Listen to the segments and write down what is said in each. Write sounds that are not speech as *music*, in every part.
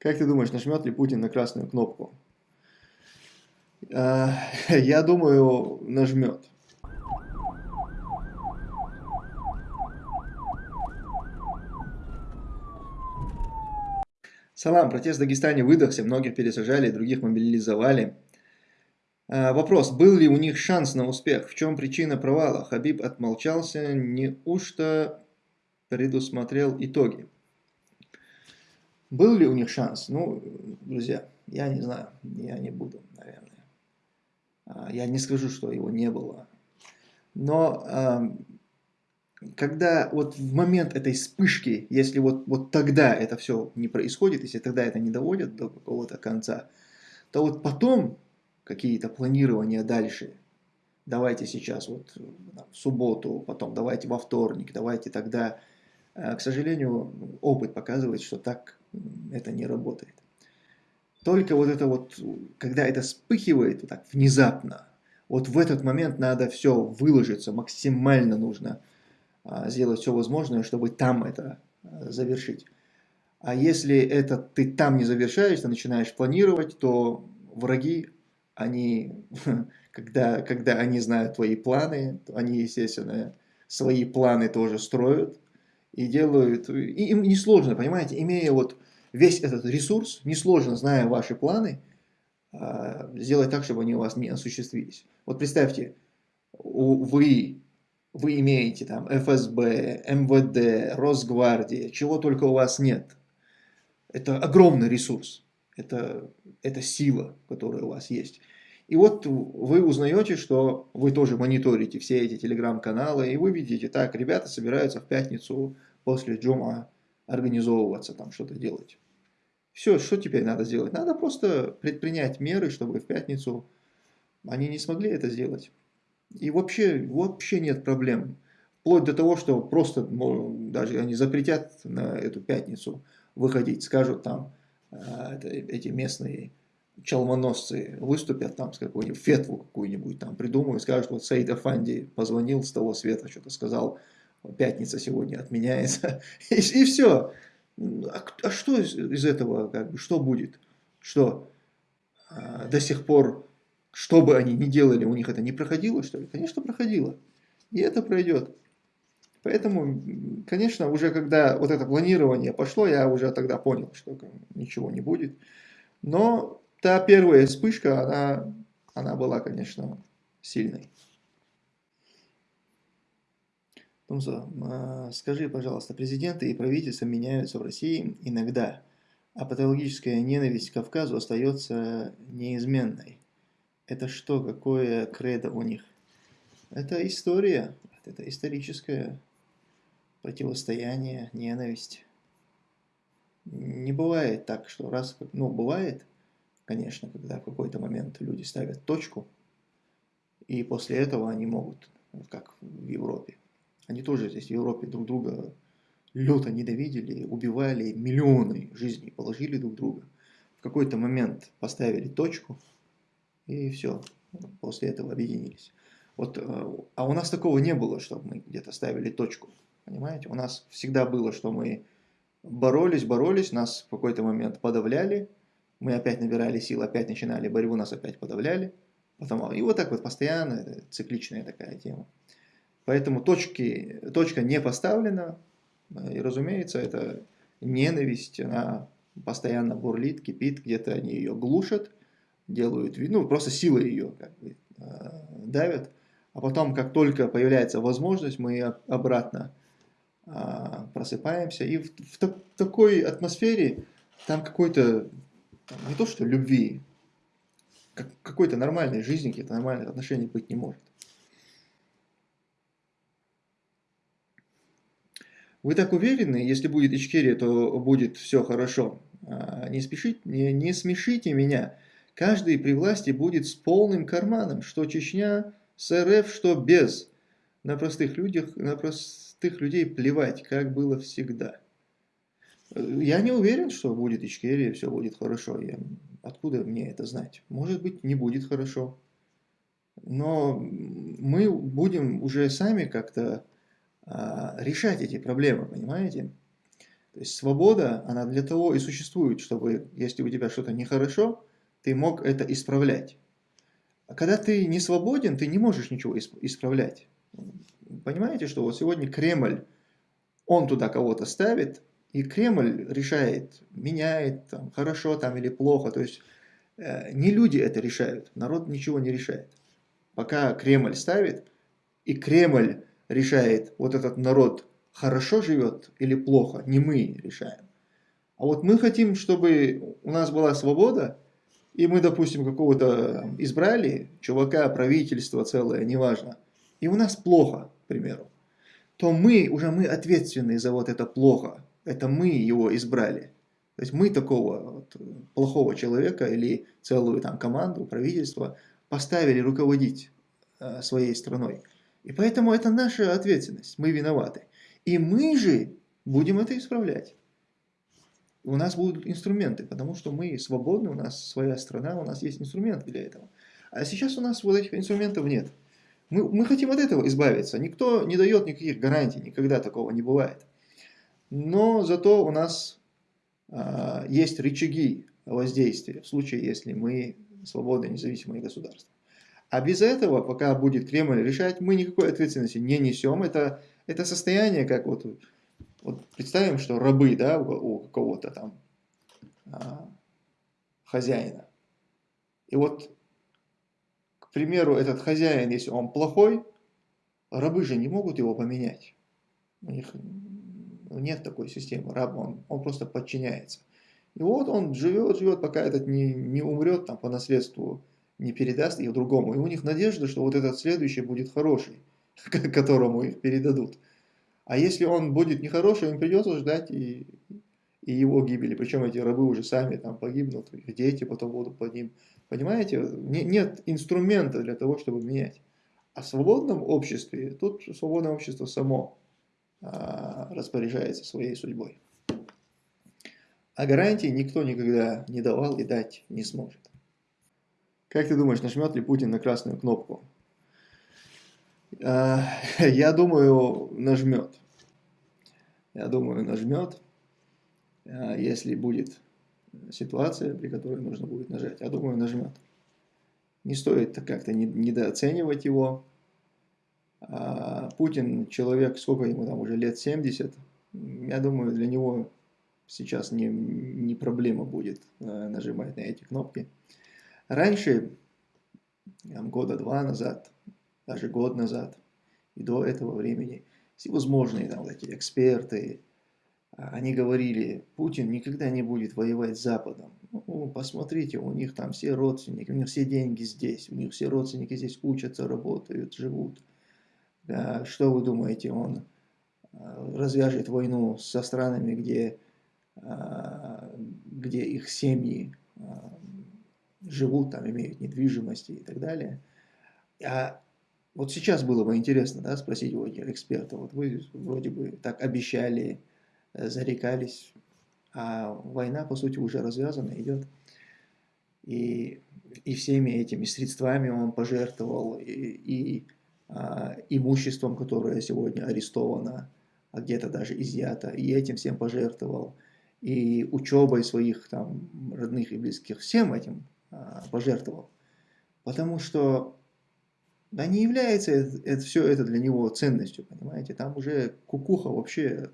Как ты думаешь, нажмет ли Путин на красную кнопку? А, *laughs* я думаю, нажмет. Салам, протест в Дагестане выдохся, многих пересажали, других мобилизовали. А, вопрос, был ли у них шанс на успех? В чем причина провала? Хабиб отмолчался, неужто предусмотрел итоги? Был ли у них шанс? Ну, друзья, я не знаю, я не буду, наверное. А, я не скажу, что его не было. Но когда вот в момент этой вспышки, если вот, вот тогда это все не происходит, если тогда это не доводят до какого-то конца, то вот потом какие-то планирования дальше, давайте сейчас вот в субботу, потом давайте во вторник, давайте тогда, а, к сожалению, опыт показывает, что так это не работает. Только вот это вот, когда это вспыхивает вот так внезапно, вот в этот момент надо все выложиться, максимально нужно а, сделать все возможное, чтобы там это а, завершить. А если это ты там не завершаешь, ты начинаешь планировать, то враги, они, *laughs* когда, когда они знают твои планы, они, естественно, свои планы тоже строят и делают, и им несложно, понимаете, имея вот весь этот ресурс, несложно, зная ваши планы, а, сделать так, чтобы они у вас не осуществились. Вот представьте, вы, вы имеете там ФСБ, МВД, Росгвардия, чего только у вас нет. Это огромный ресурс, это, это сила, которая у вас есть. И вот вы узнаете, что вы тоже мониторите все эти телеграм-каналы, и вы видите, так, ребята собираются в пятницу после джума организовываться, там что-то делать. Все, что теперь надо сделать? Надо просто предпринять меры, чтобы в пятницу они не смогли это сделать. И вообще, вообще нет проблем. Вплоть до того, что просто ну, даже они запретят на эту пятницу выходить, скажут там, это, эти местные чалмоносцы выступят там с какой-нибудь фетву какую-нибудь там придумают, скажут, вот Саид Афанди позвонил с того света, что-то сказал, пятница сегодня отменяется, *laughs* и, и все. А, а что из, из этого, как бы, что будет? Что а, до сих пор, что бы они ни делали, у них это не проходило, что ли? Конечно, проходило. И это пройдет. Поэтому, конечно, уже когда вот это планирование пошло, я уже тогда понял, что ничего не будет. Но та первая вспышка, она, она была, конечно, сильной. Тумсо, а, скажи, пожалуйста, президенты и правительства меняются в России иногда, а патологическая ненависть к Кавказу остается неизменной. Это что, какое кредо у них? Это история, это историческое противостояние, ненависть. Не бывает так, что раз, ну бывает, конечно, когда в какой-то момент люди ставят точку, и после этого они могут, как в Европе, они тоже здесь в Европе друг друга люто ненавидели, убивали, миллионы жизней положили друг друга. В какой-то момент поставили точку, и все, после этого объединились. Вот, э, а у нас такого не было, чтобы мы где-то ставили точку. Понимаете? У нас всегда было, что мы боролись, боролись, нас в какой-то момент подавляли, мы опять набирали сил, опять начинали борьбу, нас опять подавляли. Потом, и вот так вот постоянно, цикличная такая тема. Поэтому точки, точка не поставлена, и, разумеется, это ненависть, она постоянно бурлит, кипит, где-то они ее глушат, делают, ну, просто силой ее как бы, э, давят. А потом, как только появляется возможность, мы обратно э, просыпаемся. И в, в, в такой атмосфере там какой-то, не то что любви, как, какой-то нормальной жизни, каких-то нормальных отношений быть не может. Вы так уверены, если будет Ичкерия, то будет все хорошо. А, не, спешите, не, не смешите меня. Каждый при власти будет с полным карманом, что Чечня с РФ, что без. На простых, людях, на простых людей плевать, как было всегда. Я не уверен, что будет Ичкерия, все будет хорошо. Я, откуда мне это знать? Может быть, не будет хорошо. Но мы будем уже сами как-то решать эти проблемы, понимаете? То есть свобода, она для того и существует, чтобы, если у тебя что-то нехорошо, ты мог это исправлять. А когда ты не свободен, ты не можешь ничего исправлять. Понимаете, что вот сегодня Кремль, он туда кого-то ставит, и Кремль решает, меняет, там, хорошо там или плохо. То есть э, не люди это решают, народ ничего не решает. Пока Кремль ставит, и Кремль решает, вот этот народ хорошо живет или плохо, не мы решаем. А вот мы хотим, чтобы у нас была свобода, и мы, допустим, какого-то избрали, чувака, правительство целое, неважно, и у нас плохо, к примеру, то мы, уже мы ответственны за вот это плохо, это мы его избрали. То есть мы такого вот плохого человека или целую там команду, правительство поставили руководить э, своей страной. И поэтому это наша ответственность, мы виноваты. И мы же будем это исправлять. У нас будут инструменты, потому что мы свободны, у нас своя страна, у нас есть инструменты для этого. А сейчас у нас вот этих инструментов нет. Мы, мы хотим от этого избавиться. Никто не дает никаких гарантий, никогда такого не бывает. Но зато у нас а, есть рычаги воздействия в случае, если мы свободное независимое государство. А без этого, пока будет Кремль решать, мы никакой ответственности не несем. Это, это состояние, как вот, вот представим, что рабы да, у, у какого-то там а, хозяина. И вот, к примеру, этот хозяин, если он плохой, рабы же не могут его поменять. У них нет такой системы. Раб, он, он просто подчиняется. И вот он живет, живет, пока этот не, не умрет там, по наследству не передаст их другому. И у них надежда, что вот этот следующий будет хороший, *laughs* которому их передадут. А если он будет нехороший, им придется ждать и, и его гибели. Причем эти рабы уже сами там погибнут, их дети потом будут под ним. Понимаете, не, нет инструмента для того, чтобы менять. А в свободном обществе, тут свободное общество само а, распоряжается своей судьбой. А гарантии никто никогда не давал и дать не сможет. Как ты думаешь, нажмет ли Путин на красную кнопку? А, *laughs* я думаю, нажмет. Я думаю, нажмет, а, если будет ситуация, при которой нужно будет нажать. Я думаю, нажмет. Не стоит как-то недооценивать его. А, Путин человек, сколько ему там уже лет 70. Я думаю, для него сейчас не, не проблема будет нажимать на эти кнопки. Раньше, года два назад, даже год назад, и до этого времени, всевозможные там эти эксперты, а, они говорили, Путин никогда не будет воевать с Западом. Ну, посмотрите, у них там все родственники, у них все деньги здесь, у них все родственники здесь учатся, работают, живут. Да, что вы думаете, он а, развяжет войну со странами, где, а, где их семьи живут, там имеют недвижимости и так далее. А вот сейчас было бы интересно да, спросить у этих экспертов, вот вы вроде бы так обещали, э, зарекались, а война, по сути, уже развязана, идет. И, и всеми этими средствами он пожертвовал, и, и а, имуществом, которое сегодня арестовано, а где-то даже изъято, и этим всем пожертвовал, и учебой своих там родных и близких, всем этим пожертвовал. Потому что да не является это, это, все это для него ценностью, понимаете. Там уже кукуха вообще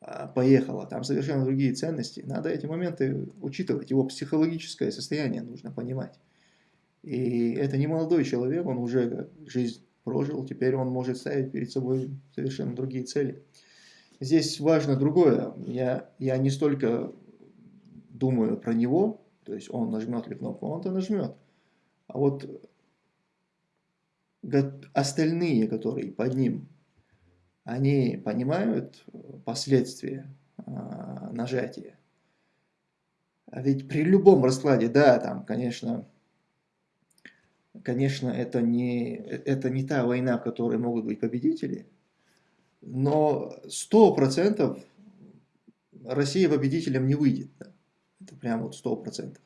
а, поехала, там совершенно другие ценности. Надо эти моменты учитывать, его психологическое состояние нужно понимать. И это не молодой человек, он уже жизнь прожил, теперь он может ставить перед собой совершенно другие цели. Здесь важно другое. Я, я не столько думаю про него, то есть он нажмет ли кнопку, он-то нажмет. А вот остальные, которые под ним, они понимают последствия а, нажатия. А ведь при любом раскладе, да, там, конечно, конечно, это не, это не та война, в которой могут быть победители, но сто процентов Россия победителем не выйдет. Да. Это прям вот сто процентов.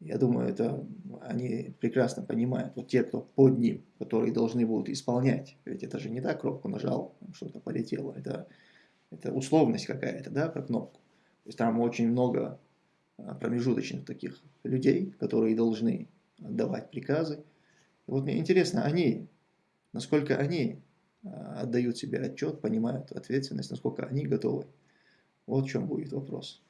Я думаю, это они прекрасно понимают, вот те, кто под ним, которые должны будут исполнять. Ведь это же не так, кнопку нажал, что-то полетело. Это, Это условность какая-то, да, про кнопку. То есть там очень много а, промежуточных таких людей, которые должны отдавать приказы. И вот мне интересно, они, насколько они а, отдают себе отчет, понимают ответственность, насколько они готовы. Вот в чем будет вопрос.